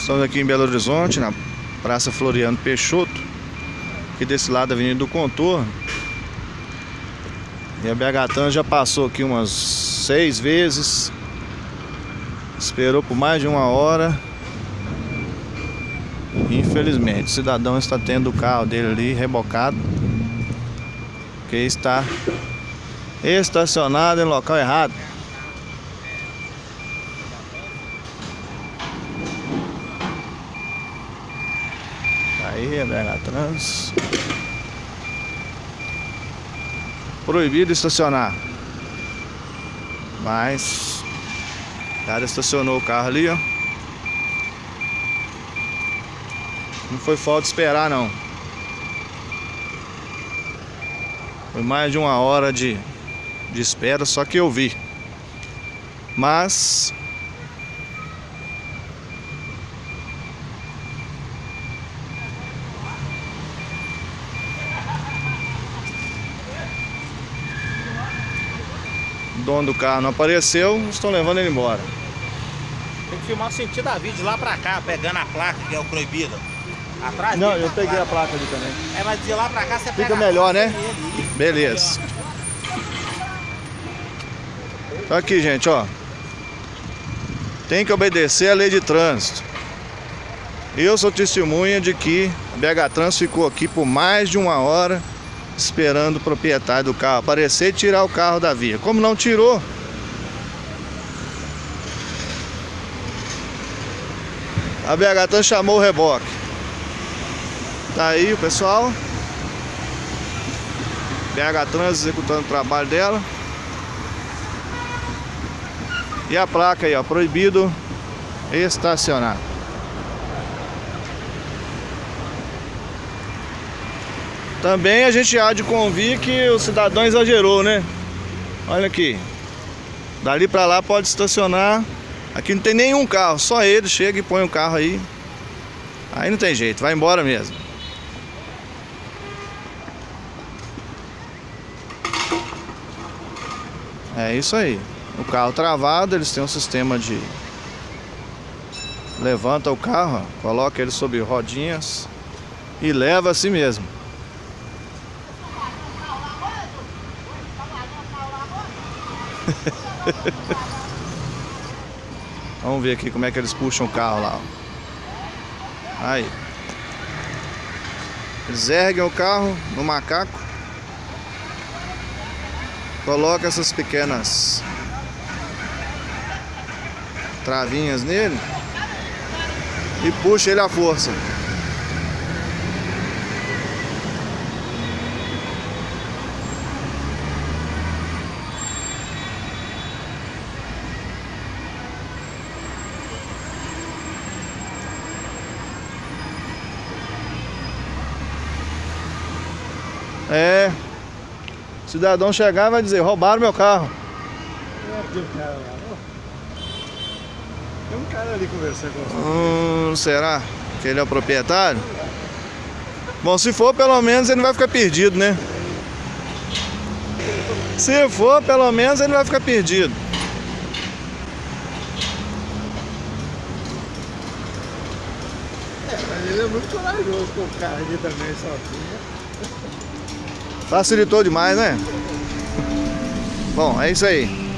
Estamos aqui em Belo Horizonte, na Praça Floriano Peixoto. Aqui desse lado da Avenida do Contorno. E a BH já passou aqui umas seis vezes. Esperou por mais de uma hora. Infelizmente, o cidadão está tendo o carro dele ali rebocado. Porque está estacionado em local errado. Aí, BH Trans. Proibido estacionar. Mas o cara estacionou o carro ali, ó. Não foi falta esperar não. Foi mais de uma hora de, de espera, só que eu vi. Mas dono do carro não apareceu, estão levando ele embora. Tem que filmar o sentido da vídeo lá pra cá, pegando a placa que é o proibido. Atrás Não, eu tá peguei a placa. placa ali também. É, mas de lá pra cá você pega Fica a melhor, placa né? dele. Beleza. Então aqui, gente, ó. Tem que obedecer a lei de trânsito. Eu sou testemunha de que a BH Trans ficou aqui por mais de uma hora esperando o proprietário do carro aparecer e tirar o carro da via. Como não tirou, a BH Trans chamou o reboque. Tá aí o pessoal. BH Trans executando o trabalho dela. E a placa aí, ó, proibido estacionar. Também a gente há de convir que o cidadão exagerou, né? Olha aqui. Dali pra lá pode estacionar. Aqui não tem nenhum carro, só ele chega e põe o carro aí. Aí não tem jeito, vai embora mesmo. É isso aí. O carro travado, eles têm um sistema de levanta o carro, coloca ele sobre rodinhas e leva assim mesmo. Vamos ver aqui como é que eles puxam o carro lá. Aí. Eles erguem o carro no macaco. Coloca essas pequenas travinhas nele e puxa ele à força. É. O cidadão chegar e vai dizer, roubaram meu carro. Tem um cara ali conversando com você. Hum, será que ele é o proprietário? Bom, se for, pelo menos ele não vai ficar perdido, né? Se for, pelo menos ele vai ficar perdido. Mas ele é muito corajoso com o carro ali também, sozinho. Facilitou demais, né? Bom, é isso aí.